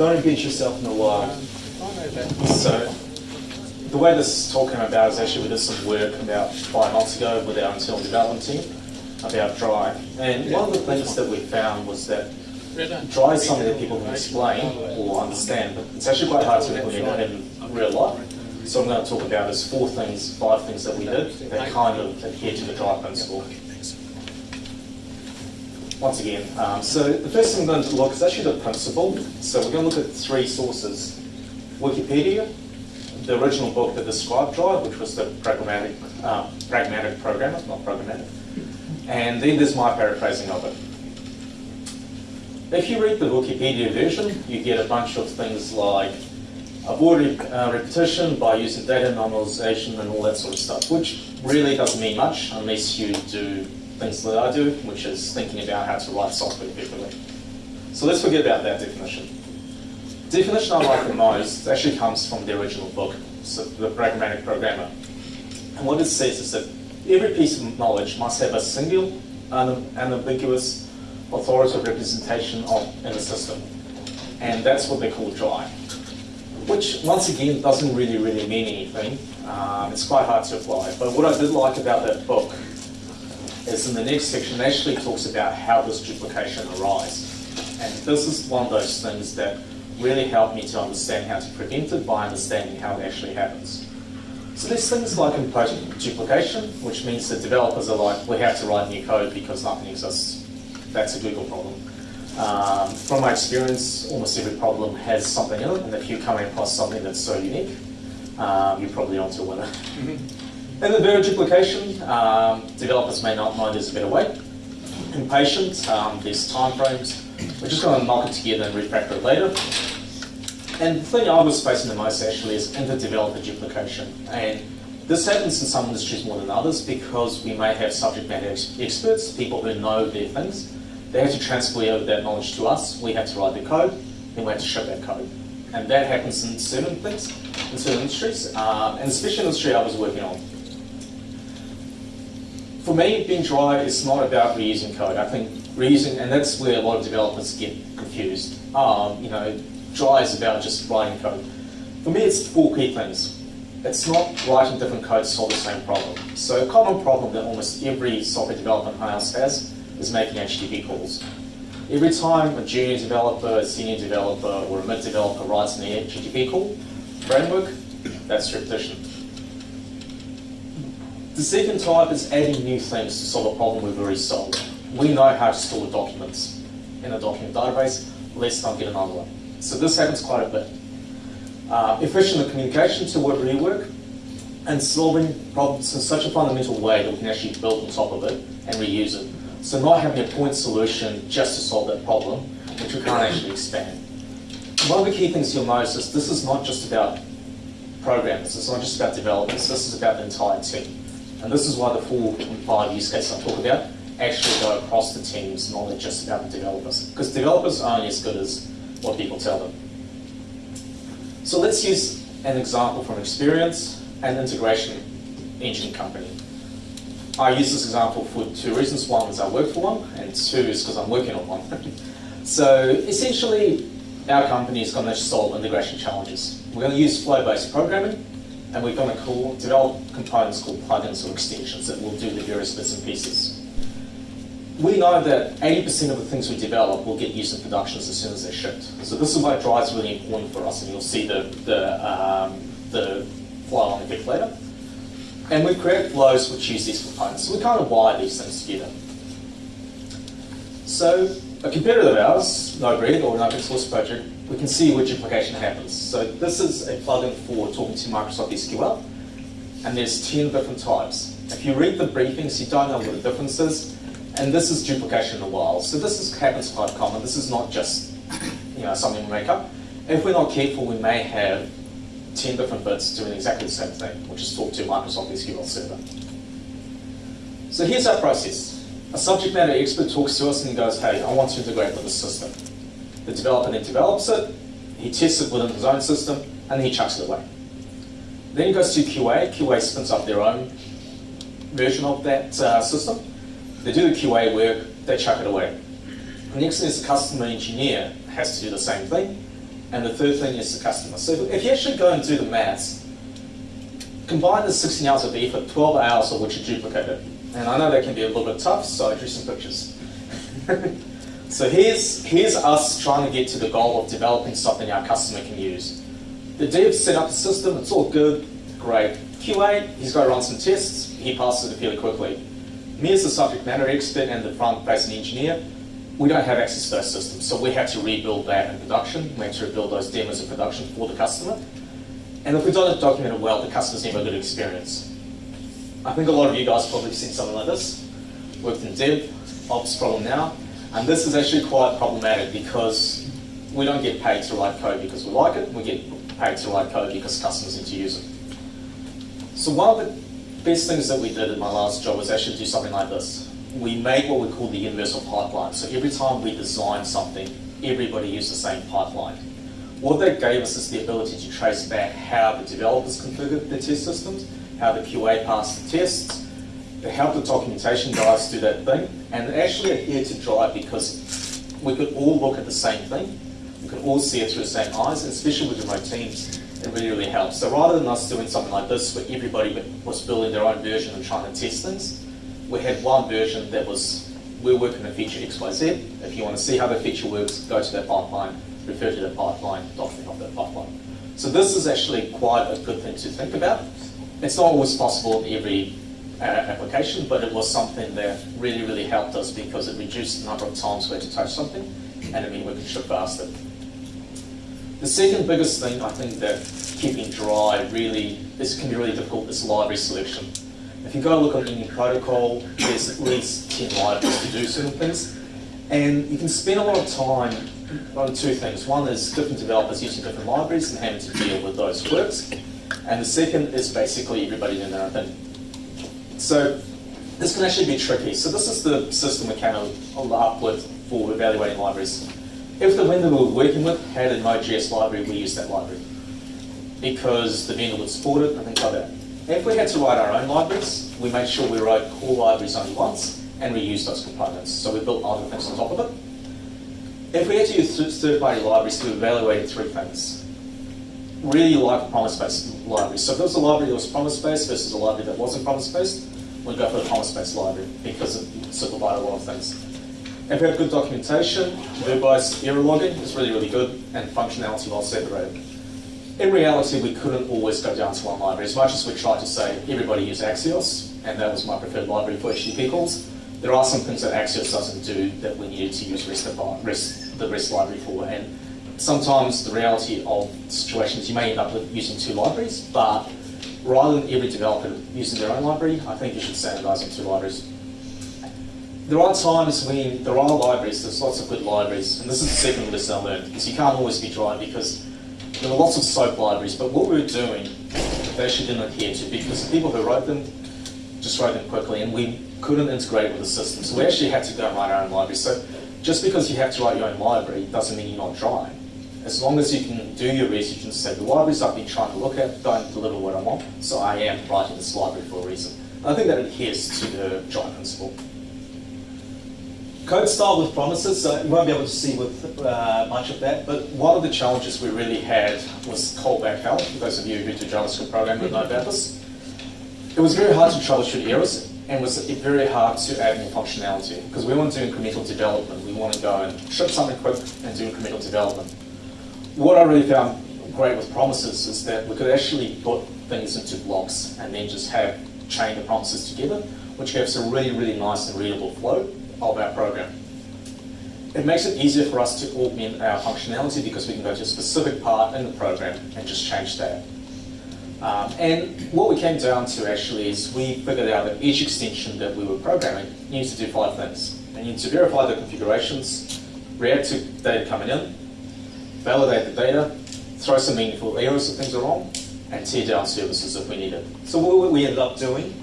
don't beat yourself in the wire. So, the way this is talking about is actually we did some work about five months ago with our internal development team about dry. And one of the things that we found was that dry is something that people can explain or understand, but it's actually quite hard to implement in real life. So I'm going to talk about is four things, five things that we did that kind of adhere to the dry principle. Once again, um, so the first thing I'm going to look is actually the principle. So we're going to look at three sources. Wikipedia, the original book that described DRY, which was the pragmatic, uh, pragmatic programmer, not programmatic. And then there's my paraphrasing of it. If you read the Wikipedia version, you get a bunch of things like avoid uh, repetition by using data normalization and all that sort of stuff, which really doesn't mean much unless you do things that I do, which is thinking about how to write software effectively. So let's forget about that definition. The definition I like the most actually comes from the original book, so The Pragmatic Programmer. And what it says is that every piece of knowledge must have a single, unambiguous, authoritative representation of in the system. And that's what they call dry. Which, once again, doesn't really, really mean anything. Um, it's quite hard to apply. But what I did like about that book is in the next section, it actually talks about how this duplication arises. And this is one of those things that really helped me to understand how to prevent it by understanding how it actually happens. So there's things like imposing duplication, which means that developers are like, we have to write new code because nothing exists. That's a Google problem. Um, from my experience, almost every problem has something in it, and if you come across something that's so unique, um, you're probably onto a winner. And inadvertent duplication, um, developers may not know there's a better way. Impatient, um, there's time frames. We're just going to knock it together and refactor it later. And the thing I was facing the most actually is inter-developer duplication. And this happens in some industries more than others because we may have subject matter ex experts, people who know their things. They have to transfer that knowledge to us. We have to write the code, then we have to ship that code. And that happens in certain things, in certain industries, um, and especially the industry I was working on for me, being dry is not about reusing code. I think reusing, and that's where a lot of developers get confused. Um, you know, dry is about just writing code. For me, it's four key things. It's not writing different code to solve the same problem. So a common problem that almost every software development house has is making HTTP calls. Every time a junior developer, a senior developer, or a mid developer writes an HTTP call framework, that's repetition. The second type is adding new things to solve a problem we've already solved. We know how to store documents in a document database, let's not get another one. So this happens quite a bit. Uh, efficient communication to work rework and solving problems in such a fundamental way that we can actually build on top of it and reuse it. So not having a point solution just to solve that problem, which we can't actually expand. One of the key things you'll notice is this is not just about programmers, it's not just about developers, this is about the entire team. And this is why the four five use cases I talk about actually go across the teams, not just about the developers. Because developers are only as good as what people tell them. So let's use an example from experience and integration engine company. I use this example for two reasons. One is I work for one, and two is because I'm working on one. so essentially, our company is going to solve integration challenges. We're going to use flow-based programming and we're going to call, develop components called plugins or extensions that will do the various bits and pieces. We know that 80% of the things we develop will get used in productions as soon as they're shipped. So this is why dry is really important for us, and you'll see the, the, um, the flow on a bit later. And we create flows which use these components. So we kind of wire these things together. So a competitor of ours, Node-RED or an open source project, we can see which duplication happens. So this is a plugin for talking to Microsoft SQL, and there's 10 different types. If you read the briefings, you don't know what the difference is, and this is duplication in the wild. So this is, happens quite common. This is not just you know something we make up. If we're not careful, we may have 10 different bits doing exactly the same thing, which is talk to Microsoft SQL Server. So here's our process. A subject matter expert talks to us and goes, hey, I want to integrate with the system. The developer then develops it, he tests it within his own system, and then he chucks it away. Then he goes to QA. QA spins up their own version of that uh, system. They do the QA work, they chuck it away. The next thing is the customer engineer has to do the same thing. and the third thing is the customer. So if you actually go and do the maths, combine the 16 hours of effort, 12 hours of which are duplicated. And I know that can be a little bit tough, so I drew some pictures. so here's, here's us trying to get to the goal of developing something our customer can use. The dev set up the system, it's all good, great. QA, he's got to run some tests, he passes it fairly quickly. Me as the subject matter expert and the front-facing engineer, we don't have access to those systems, so we have to rebuild that in production. We have to rebuild those demos in production for the customer. And if we don't document it well, the customer's never a good experience. I think a lot of you guys probably have seen something like this. Worked in dev, ops problem now, and this is actually quite problematic because we don't get paid to write code because we like it, we get paid to write code because customers need to use it. So one of the best things that we did in my last job was actually do something like this. We made what we call the universal pipeline. So every time we design something, everybody used the same pipeline. What that gave us is the ability to trace back how the developers configured the test systems, how the QA passed the tests, how the documentation guys do that thing, and actually adhere to dry because we could all look at the same thing, we could all see it through the same eyes, and especially with remote teams, it really, really helps. So rather than us doing something like this where everybody was building their own version and trying to test things, we had one version that was, we're working on feature XYZ. If you want to see how the feature works, go to that pipeline, refer to that pipeline, document of that pipeline. So this is actually quite a good thing to think about. It's not always possible in every uh, application, but it was something that really, really helped us because it reduced the number of times we had to touch something, and it meant we could ship faster. The second biggest thing I think that keeping dry really, this can be really difficult, is library selection. If you go look at any protocol, there's at least 10 libraries to do certain things. And you can spend a lot of time on two things. One is different developers using different libraries and having to deal with those quirks. And the second is basically everybody doing their own thing. So this can actually be tricky. So this is the system we came up with for evaluating libraries. If the vendor we were working with had a Node.js library, we used that library because the vendor would support it and things like that. If we had to write our own libraries, we made sure we wrote core libraries only once and reused those components. So we built other things on top of it. If we had to use third-party libraries, we evaluated three things. Really like promise-based libraries. So if there was a library that was promise-based versus a library that wasn't promise-based, we'd go for the promise-based library because it simplified a lot of things. If we had good documentation, verbose error logging is really, really good, and functionality well separated. In reality, we couldn't always go down to one library. As much as we tried to say everybody use Axios, and that was my preferred library for HTTP calls, there are some things that Axios doesn't do that we needed to use REST, REST, the REST library for. And sometimes the reality of situations, you may end up with using two libraries, but rather than every developer using their own library, I think you should standardize on two libraries there are times when there are libraries, there's lots of good libraries, and this is the second lesson I learned, because you can't always be dry because there were lots of SOAP libraries, but what we were doing, they actually didn't adhere to because the people who wrote them just wrote them quickly, and we couldn't integrate with the system. So we actually had to go and write our own library. So just because you have to write your own library doesn't mean you're not dry. As long as you can do your research and say, the libraries I've been trying to look at don't deliver what I want, so I am writing this library for a reason. I think that adheres to the dry principle. Code style with promises, so you won't be able to see with uh, much of that, but one of the challenges we really had was callback hell, for those of you who do JavaScript programming know about this. It was very hard to troubleshoot errors, and was very hard to add more functionality, because we want to do incremental development. We want to go and ship something quick and do incremental development. What I really found great with promises is that we could actually put things into blocks and then just have chain the promises together, which gives a really, really nice and readable flow of our program. It makes it easier for us to augment our functionality because we can go to a specific part in the program and just change that. Um, and what we came down to actually is we figured out that each extension that we were programming needs to do five things. It needs to verify the configurations, react to data coming in, validate the data, throw some meaningful errors if things are wrong, and tear down services if we need it. So what we ended up doing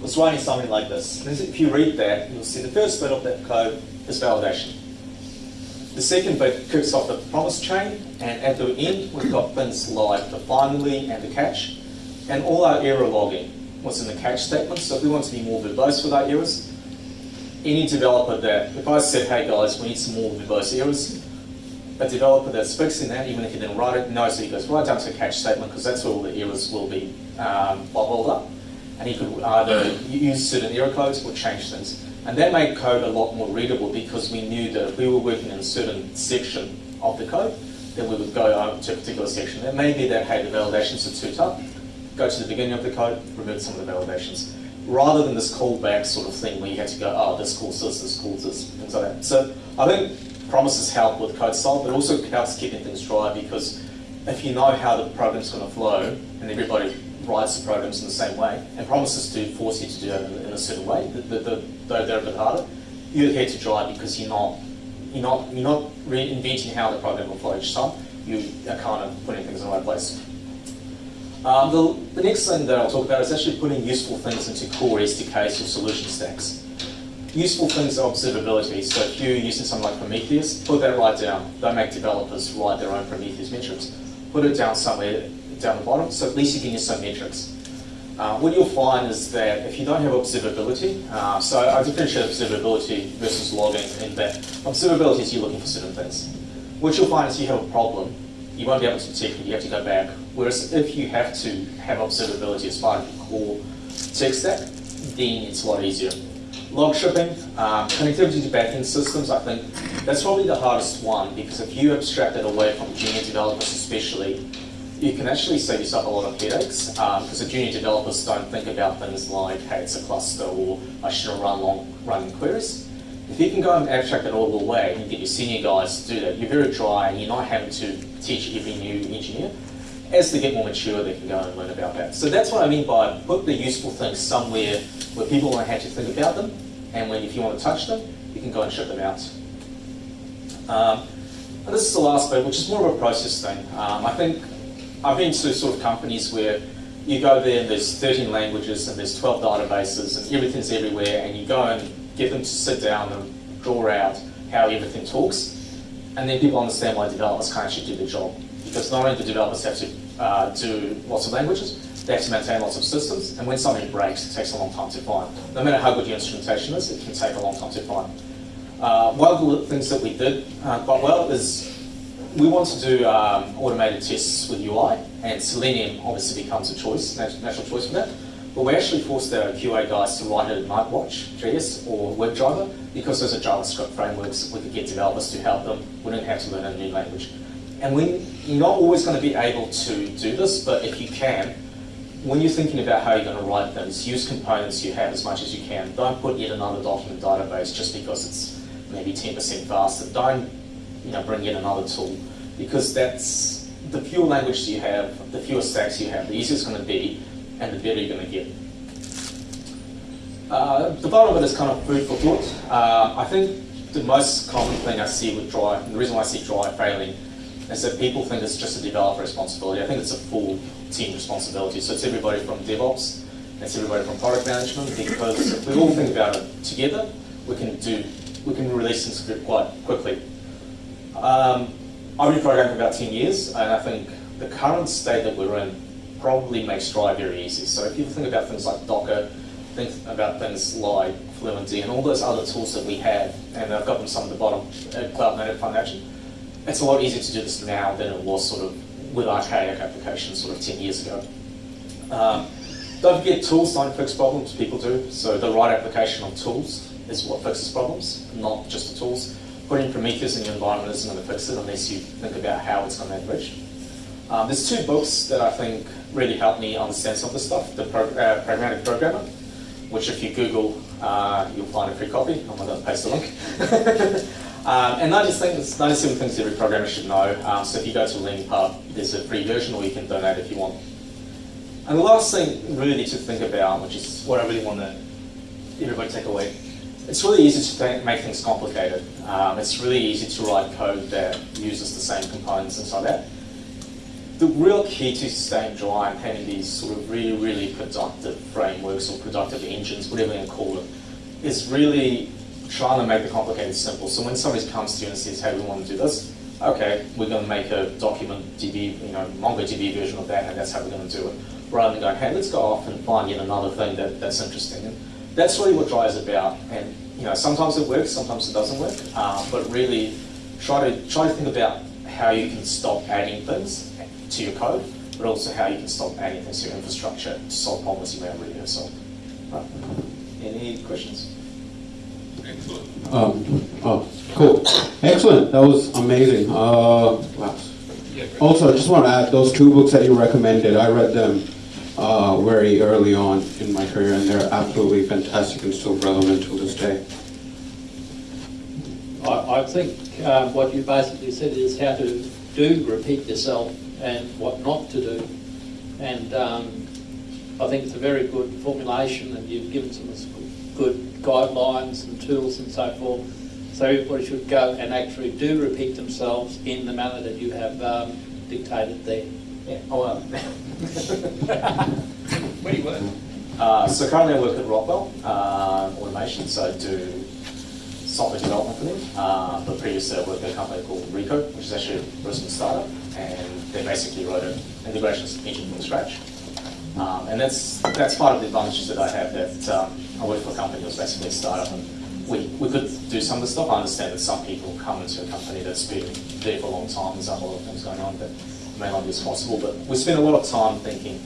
was writing something like this. If you read that, you'll see the first bit of that code is validation. The second bit kicks off the promise chain, and at the end, we've got things like the finally and the catch, and all our error logging was in the catch statement. So if we want to be more verbose with our errors, any developer that, if I said, hey guys, we need some more verbose errors, a developer that's fixing that, even if he didn't write it, knows that he goes right down to a catch statement because that's where all the errors will be um, bubbled up. And he could either use certain error codes or change things. And that made code a lot more readable because we knew that if we were working in a certain section of the code, then we would go to a particular section. It may be that, hey, the validations are too tough, go to the beginning of the code, remove some of the validations. Rather than this callback sort of thing where you had to go, oh, this calls this, this calls this, things like that. So I think promises help with code style, but also helps keeping things dry because if you know how the program's going to flow and everybody writes the programs in the same way, and promises to force you to do it in, a certain way, the, the, though they're a bit harder, you adhere to dry because you're not you're not you're not reinventing how the program will flow each time. You are kind of putting things in the right place. Um, the, the next thing that I'll talk about is actually putting useful things into core SDKs or solution stacks. Useful things are observability. So if you're using something like Prometheus, put that right down. Don't make developers write their own Prometheus metrics. Put it down somewhere down the bottom, so at least you can use some metrics. Uh, what you'll find is that if you don't have observability, uh, so I differentiate observability versus logging in that observability is you're looking for certain things. What you'll find is you have a problem, you won't be able to detect it, you have to go back. Whereas if you have to have observability as part of your core tech stack, then it's a lot easier. Log shipping, um, connectivity to backend systems, I think that's probably the hardest one because if you abstract it away from junior developers especially, you can actually save yourself a lot of headaches because um, the junior developers don't think about things like, hey, it's a cluster or I shouldn't run long running queries. If you can go and abstract it all the way and get your senior guys to do that, you're very dry and you're not having to teach every new engineer. As they get more mature, they can go and learn about that. So that's what I mean by put the useful things somewhere where people won't have to think about them, and when if you want to touch them, you can go and shut them out. Um, and this is the last bit, which is more of a process thing. Um, I think I've been to sort of companies where you go there and there's 13 languages and there's 12 databases and everything's everywhere and you go and get them to sit down and draw out how everything talks and then people understand why developers can't actually do the job because not only do developers have to uh, do lots of languages, they have to maintain lots of systems and when something breaks it takes a long time to find. No matter how good your instrumentation is, it can take a long time to find. Uh, one of the things that we did uh, quite well is we want to do um, automated tests with UI, and Selenium obviously becomes a choice, natural choice for that. But we actually forced our QA guys to write it in Nightwatch, JS, or WebDriver, because those are JavaScript frameworks, we could get developers to help them, we didn't have to learn a new language. And we, you're not always going to be able to do this, but if you can, when you're thinking about how you're going to write things, use components you have as much as you can. Don't put yet another document database just because it's maybe 10% faster. Don't you know, bring in another tool because that's the fewer languages you have, the fewer stacks you have, the easier it's going to be and the better you're going to get. Uh, the bottom of it is kind of food for thought. Uh, I think the most common thing I see with Dry, and the reason why I see Dry failing, is that people think it's just a developer responsibility. I think it's a full team responsibility. So it's everybody from DevOps, it's everybody from product management, because if we all think about it together, we can do, we can release things quite quickly. Um, I've been programming for about 10 years, and I think the current state that we're in probably makes Dry very easy. So if you think about things like Docker, think about things like Fluentd and all those other tools that we have, and I've got them some at the bottom at Cloud Native Foundation, it's a lot easier to do this now than it was sort of with archaic applications sort of 10 years ago. Um, don't forget tools don't fix problems, people do. So the right application of tools is what fixes problems, not just the tools putting Prometheus in your environment isn't going to fix it unless you think about how it's going to enrich. Um, there's two books that I think really helped me understand some of this stuff. The Pro uh, Pragmatic Programmer, which if you Google, uh, you'll find a free copy. I'm going to paste the link. um, and 90 things, 97 things every programmer should know. Um, so if you go to Learning there's a free version or you can donate if you want. And the last thing really to think about, which is what I really want to everybody take away, it's really easy to make things complicated. Um, it's really easy to write code that uses the same components and so that. The real key to staying dry and having these sort of really, really productive frameworks or productive engines, whatever you call it, is really trying to make the complicated simple. So when somebody comes to you and says, hey, we want to do this, okay, we're going to make a document DB, you know, MongoDB version of that, and that's how we're going to do it. Rather than going, hey, let's go off and find yet another thing that, that's interesting. And that's really what Dry is about. And you know, sometimes it works, sometimes it doesn't work. Um, but really try to try to think about how you can stop adding things to your code, but also how you can stop adding things to your infrastructure to solve problems you may already have solved. Right. Any questions? Excellent. Um, oh, cool. Excellent. That was amazing. Uh, wow. Also, I just want to add those two books that you recommended. I read them uh, very early on in my career, and they're absolutely fantastic and still relevant to this day. I, I think um, what you basically said is how to do repeat yourself and what not to do. And um, I think it's a very good formulation and you've given some good guidelines and tools and so forth. So everybody should go and actually do repeat themselves in the manner that you have um, dictated there. Yeah. Oh, well. Where do you work? Uh, so currently I work at Rockwell uh, Automation, so I do software development for them. Uh, but previously I worked at a company called Rico, which is actually a Brisbane startup, and they basically wrote an integration engine from scratch. Um, and that's that's part of the advantages that I have that um, I work for a company that was basically a startup and we, we could do some of the stuff. I understand that some people come into a company that's been there for a long time, there's a lot of things going on that may not be as possible, but we spend a lot of time thinking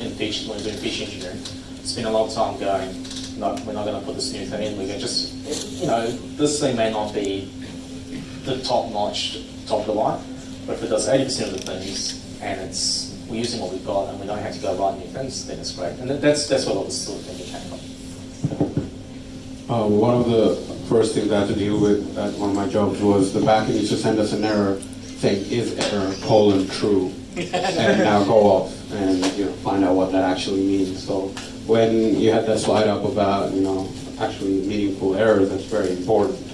in feature, when we're doing feature engineering, spend a lot of time going, no, we're not going to put this new thing in, we're going to just, you know, this thing may not be the top notch, top of the line, but if it does 80% of the things and it's, we're using what we've got and we don't have to go write new things, then it's great. And that's, that's what all this sort of thinking came from. Uh, one of the first things I had to deal with at one of my jobs was the backend used to send us an error saying is error colon true, and now go off and you know find out what that actually means. So when you had that slide up about you know actually meaningful errors, that's very important.